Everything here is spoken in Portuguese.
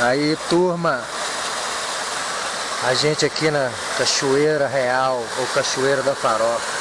Aí, turma, a gente aqui na Cachoeira Real, ou Cachoeira da Farofa.